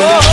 oh.